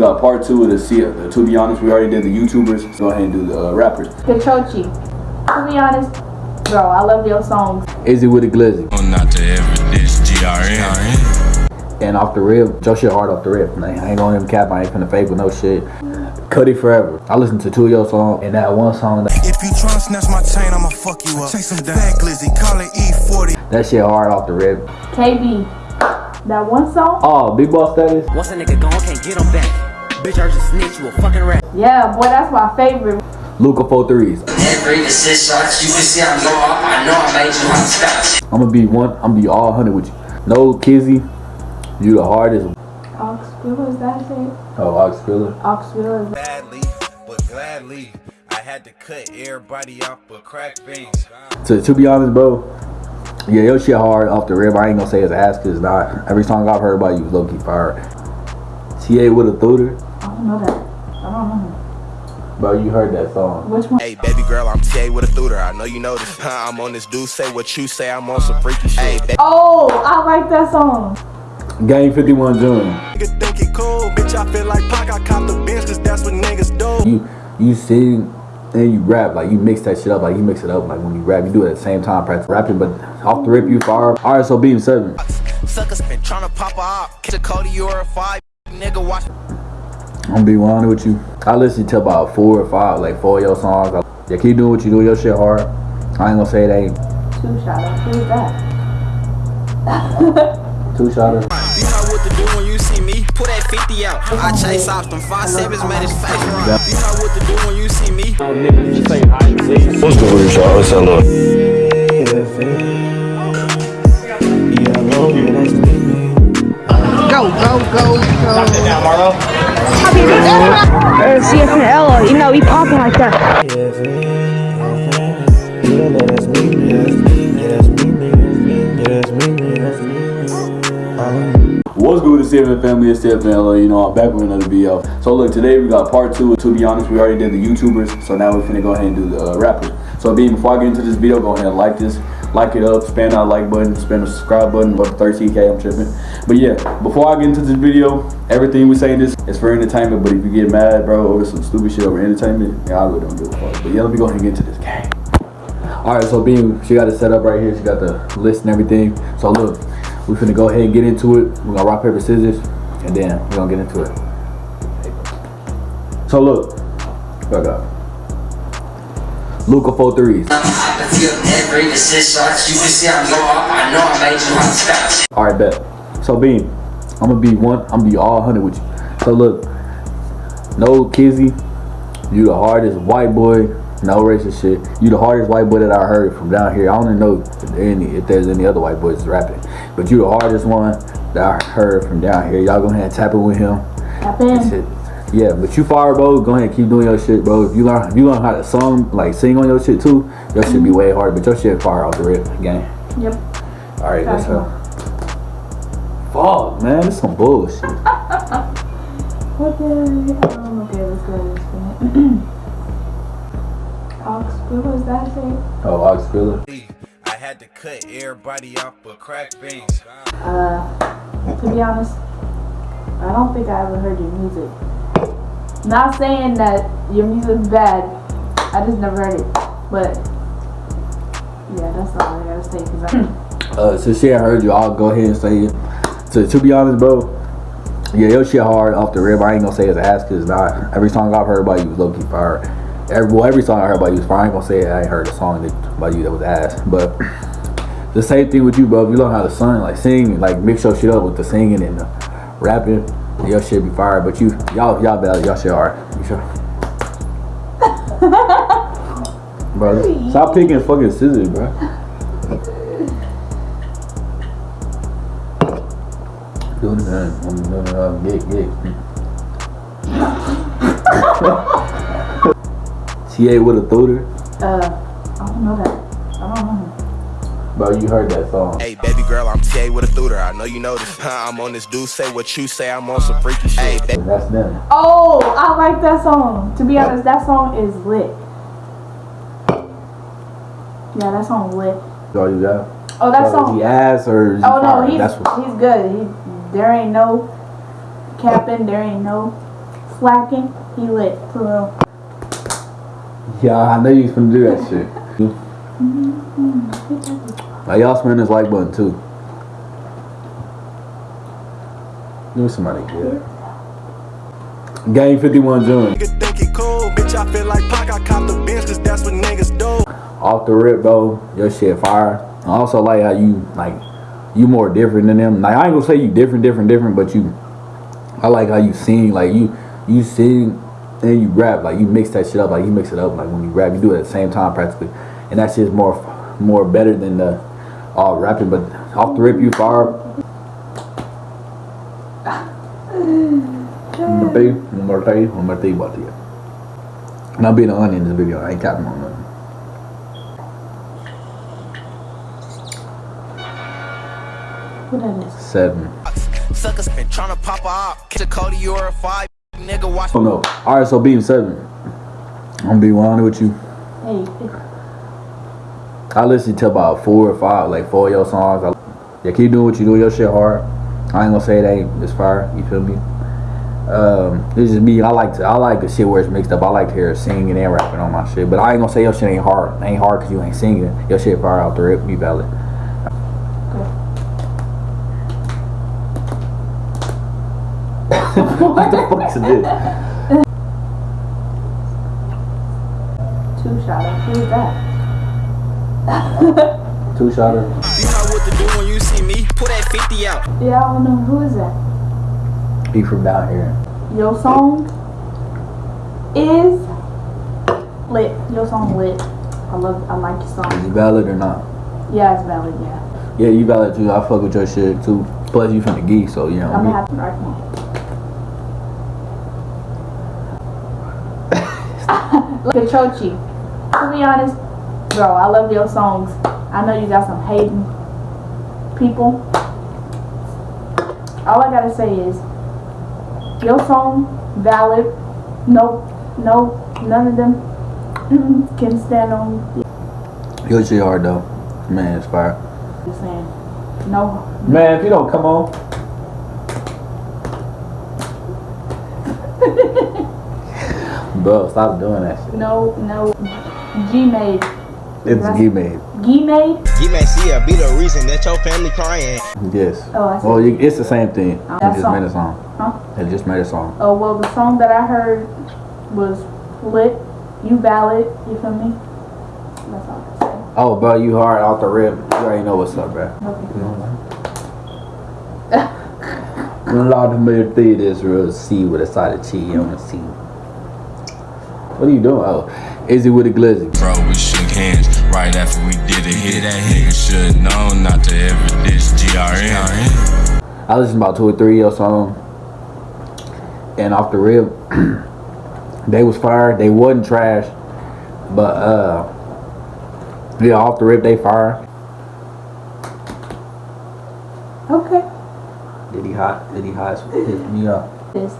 got part two of the, C- the To Be Honest, we already did the YouTubers. So go ahead and do the uh, rappers. Kachochi. To be honest, bro, I love your songs. Izzy with the Glizzy. Oh, not to ever dish GRN. And off the rip, Joe shit hard off the rip. Like, I ain't gonna even cap, I ain't finna fake with no shit. Cuddy Forever. I listened to two of your songs and that one song, that, If you try and snatch my chain, I'ma fuck you up. Chase him down. Fat glizzy, call it E40. that shit hard off the rip. KB. That one song? Oh, Big Boss Status? Once a nigga gone, can't get him back. Bitch, I just snitch you a fucking rat. Yeah, boy, that's my favorite. Luca 43s. Every assist shots, you can see I'm low. I know I made you hot scotch. I'm gonna be one, I'm gonna be all 100 with you. No Kizzy, you the hardest. Oxville, is that it? Oh, Ox Filler. Oxville is Badly, but gladly, I had to cut everybody off but crack things. To, to be honest, bro, yeah, your shit hard off the rib. I ain't gonna say it's ass cause it's not. Every song I've heard about you is low key fire. TA with a Thuder. I don't know that. I don't know. Bro, you heard that song. Which one? Hey, baby girl, I'm TA with a tutor. I know you know this. I'm on this dude, say what you say. I'm on some freaky shit. Hey, baby, Oh, I like that song. Game 51 June. nigga think it cool. Bitch, I feel like Pac. I cop the bench, cause that's what niggas do. You you sing and you rap like you mix that shit up like you mix it up like when you rap you do it at the same time practice rapping but off the rip you fire. All right, so beam seven. Suckers been trying to pop up. Catch a Cody, you're a five. Nigga, watch. I'm gonna be 100 with you. I listen to about four or five like four of your songs. Yeah, keep doing what you do. Your shit hard. I ain't gonna say it ain't Two shot. Who's that? two shotters. You know what to do when you see me. Put that 50 out. I chase off them five sevens, man, it's face right. You know what to do when you see me. What's good with y'all? What's up? Go, go, go, go. Or CFNL, you know, he popping like that. What's good with the CFN family? It's CFN, you know, I'm back with another video. So look, today we got part two. To be honest, we already did the YouTubers, so now we're finna go ahead and do the uh, rappers. So being before I get into this video, go ahead and like this, like it up, spam that like button, spam the subscribe button, up to 13k, I'm tripping. But yeah, before I get into this video, everything we say in this is for entertainment, but if you get mad, bro, over some stupid shit over entertainment, yeah, I really don't give a fuck. But yeah, let me go ahead and get into this game. Alright, so Beam, she got it set up right here, she got the list and everything. So look, we're finna go ahead and get into it. We're gonna rock, paper, scissors, and then we're gonna get into it. So look, back up. Luca four threes. I can feel every assist shots, you can see I'm low. I know I made you hot scotch. Alright, bet. So Beam, I'm gonna be one, I'm gonna be all hundred with you. So look, no Kizzy, you the hardest white boy, no racist shit. You the hardest white boy that I heard from down here. I don't even know if, any, if there's any other white boys rapping. But you the hardest one that I heard from down here. Y'all go ahead and tap it with him. Tap That's in. It. Yeah, but you fire, bro. Go ahead and keep doing your shit, bro. If you learn, if you learn how to song, like sing on your shit too, your shit be way harder. But your shit fire off the rip, gang. Yep. All right, let's go. Fuck, man, this some bullshit. Okay. Um, okay, let's go. Let's go. Oxville, is that it? Oh, Ox Filler. I had to cut everybody off but crack things. Uh, to be honest, I don't think I ever heard your music. Not saying that your music's bad. I just never heard it. But yeah, that's all I gotta say. Cause I, Uh, since she ain't heard you, I'll go ahead and say it. So to be honest, bro, yeah, your shit hard off the rib. I ain't gonna say it's ass cause it's not. Every song I've heard about you was low key fire. Every, well, every song I heard about you was fire. I ain't gonna say I ain't heard a song that, about you that was ass. But the same thing with you, bro. If you learn how to sing, like sing, like mix your shit up with the singing and the rapping, your shit be fire. But you, y'all, y'all better, y'all shit hard. You sure? bro, stop picking fucking scissors, bro. Doing that. I'm doing it. Uh, get, get. TA with a Thuder. uh, I don't know that. I don't know. Bro, you heard that song. Hey, baby girl, with a tutor. I know you know this. I'm on this dude, say what you say. I'm on some freaky shit. Hey. That's them. Oh, I like that song. To be honest, that song is lit. Yeah, that song lit. That's all you got? Oh, that So is song. he ass or is he Oh no, he's That's what. he's good. He there ain't no capping. There ain't no slacking. He lit for real. Yeah, I know you was gonna do that shit. Mm-hmm. Mm-hmm. Like y'all smash this like button too. Give me somebody good. Game 51 June. Nigga think he cool, bitch. I feel like Pac. I the bench, cause that's what niggas do. Off the rip, though, Your shit fire. I also like how you like you more different than them. Like I ain't gonna say you different, different, different, but you. I like how you sing. Like you, you sing and you rap. Like you mix that shit up. Like you mix it up. Like when you rap, you do it at the same time practically, and that shit's more, more better than the all rapping. But off the rip, you fire. One more thing, one more thing, one more thing about you. And I'm being honest in this video. I ain't capping on nothing. What that is? Seven. Suckers been tryna pop a op. Catch a Cody or a five. Nigga, watch Oh no. Alright, so being seven. I'm gonna be honest with you. Hey, I listen to about four or five, like four of your songs. I, yeah, keep doing what you do. Your shit hard. I ain't gonna say it ain't it's fire. You feel me? Um, it's just me. I like to. I like the shit where it's mixed up. I like to hear singing and rapping on my shit. But I ain't gonna say your shit ain't hard. Ain't hard because you ain't singing. Your shit fire out the rip. Be valid. what the fuck is this? two shotter. Who's that? Two shotter. You know what to do when you see me. Pull that 50 out. Yeah, I don't know. Who is that? Be from down here. Your song is lit. Your song lit. I love. I like your song. Is it valid or not? Yeah, it's valid. Yeah. Yeah, you valid too. I fuck with your shit too. Plus, you from the geek, so you know. I'm gonna have to right now. Look at Chochi. To be honest, bro, I love your songs. I know you got some hating people. All I gotta say is your song valid. No, no, none of them can stand on. Your shit though. Man, it's fire. Just saying, no, Man, if you don't come on. Bro, stop doing that shit. no, no. G made, It's Right. G made. G made. You may see her be the reason that your family crying. Yes. Oh, I see. Well, you, it's the same thing. Oh, It just song. made a song. Huh? It just made a song. Oh well, the song that I heard was lit. You valid. You feel me? That's all I can Oh, bro, you hard off the rip. You already know what's up, bro. say. Okay. Lord of mercy, this real C with a side of cheese on the C. What are you doing? Oh, is it with a glizzy? Bro, we shook hands right after we did it. Hit that nigga should know not to ever diss GRN. I listened about two or three of your songs, and off the rip, they was fired. They wasn't trash, but uh, yeah, off the rip they fire. Okay. Did he hot? Did he hot? Hit me up. This.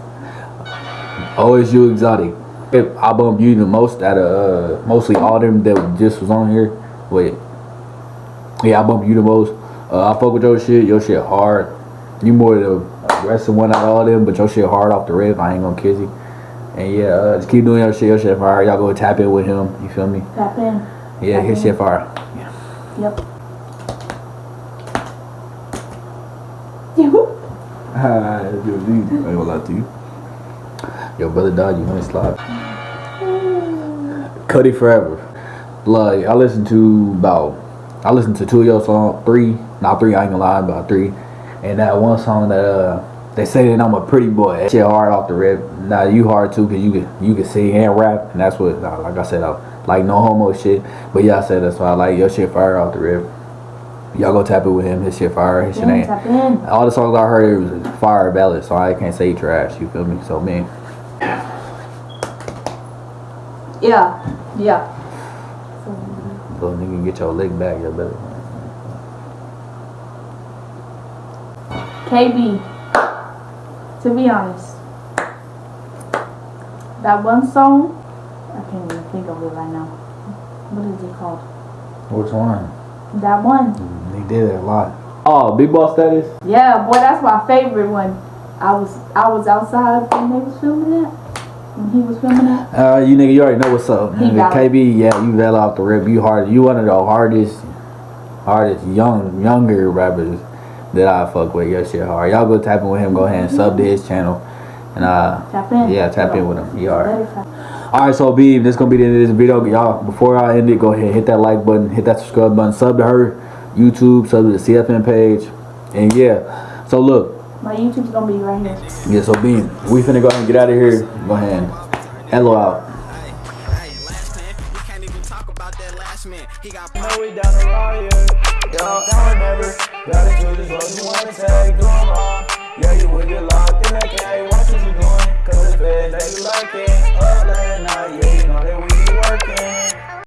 Oh, it's you exotic. If I bumped you the most out of uh, mostly all them that just was on here. Wait, yeah, I bumped you the most. Uh, I fuck with your shit. Your shit hard. You more the aggressive one out of all them, but your shit hard off the rip. I ain't gonna kiss you. And yeah, uh, just keep doing your shit. Your shit fire. Y'all go tap in with him. You feel me? Tap in. Yeah, his shit fire. Yep. You. Ah, I ain't gonna lie to you. Your brother died. You want to slide? Cuddy forever. Like I listened to about, I listened to two of your songs, three, not three. I ain't gonna lie, about three. And that one song that uh, they say that I'm a pretty boy. Shit hard off the rip. Now you hard too, cause you can you can sing and rap, and that's what uh, like I said, I like no homo shit. But y'all said that's why I like your shit fire off the rip. Y'all go tap it with him. His shit fire. His shit ain't. All the songs I heard it was fire ballad, so I can't say trash. You feel me? So man, Yeah. Yeah. so nigga get your leg back, you better. KB. To be honest, that one song, I can't even think of it right now. What is it called? Which one? That one. They did it a lot. Oh, big boss status. Yeah, boy, that's my favorite one. I was I was outside when they was filming that. When he was filming that. Uh, you nigga, you already know what's up. He Nigga, valid. KB, yeah, you valid off the rip. You hard. You one of the hardest, hardest young, younger rappers that I fuck with. Your shit hard. Y'all go tap in with him. Go ahead and sub to his channel. And uh, Tap in. yeah, tap in with him. He hard. All right, so Beam, this gonna be the end of this video, y'all. Before I end it, go ahead, hit that like button, hit that subscribe button, sub to her YouTube, sub to the CFN page, and yeah. So look, My YouTube's gonna be right here. yeah. So Beam, we finna go ahead and get out of here. Go ahead, hello out. He got know we down the riot. Yo, now or never. Gotta choose this road you wanna take. Do 'em all. Yeah, you would get locked in that K. Watch what you doing. Cause the feds, they be lurking. Up late at night, yeah, you know that we be working.